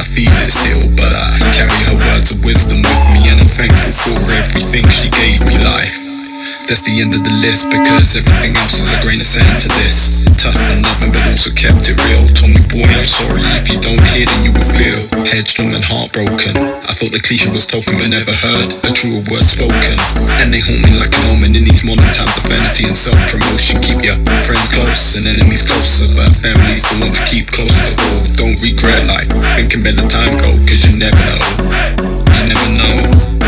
I feel it still But I carry her words of wisdom with me And I'm thankful for everything she gave me life. That's the end of the list because everything else is a grain of sand to this. Tough and loving, but also kept it real. Told me, boy, I'm sorry if you don't hear, then you will feel headstrong and heartbroken. I thought the cliche was spoken, but never heard a truer word spoken. And they haunt me like an omen in these modern times of vanity and self promotion. Keep your friends close and enemies closer, but family's the one to keep close to all. Don't regret, like thinking better time go, cause you never know you never know.